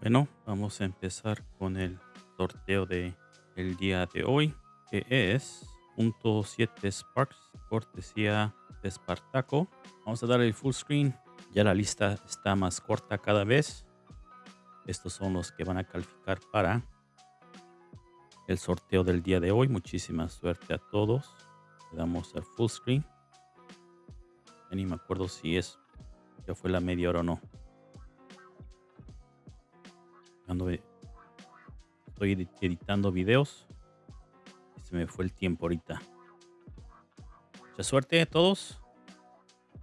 Bueno, vamos a empezar con el sorteo de el día de hoy, que es punto .7 Sparks, cortesía de Spartaco. Vamos a dar el full screen. Ya la lista está más corta cada vez. Estos son los que van a calificar para el sorteo del día de hoy. Muchísima suerte a todos. Le damos el full screen. Ni me acuerdo si es ya fue la media hora o no. Estoy editando videos. se me fue el tiempo ahorita. Mucha suerte a todos.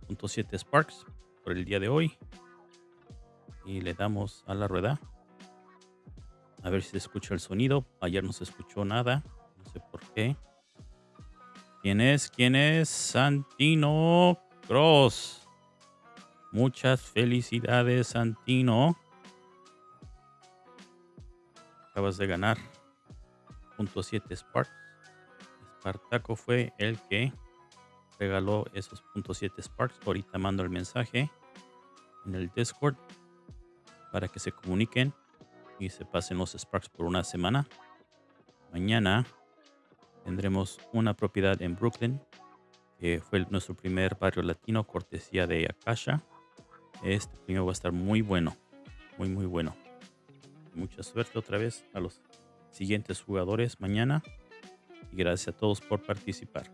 Punto 7 Sparks por el día de hoy. Y le damos a la rueda. A ver si se escucha el sonido. Ayer no se escuchó nada. No sé por qué. ¿Quién es? ¿Quién es? Santino Cross. Muchas felicidades, Santino. Acabas de ganar. Punto 7 Sparks. Spartaco fue el que regaló esos punto 7 Sparks. Ahorita mando el mensaje en el Discord para que se comuniquen y se pasen los Sparks por una semana. Mañana tendremos una propiedad en Brooklyn fue nuestro primer barrio latino cortesía de Akasha. Este primero va a estar muy bueno, muy muy bueno mucha suerte otra vez a los siguientes jugadores mañana. Y gracias a todos por participar.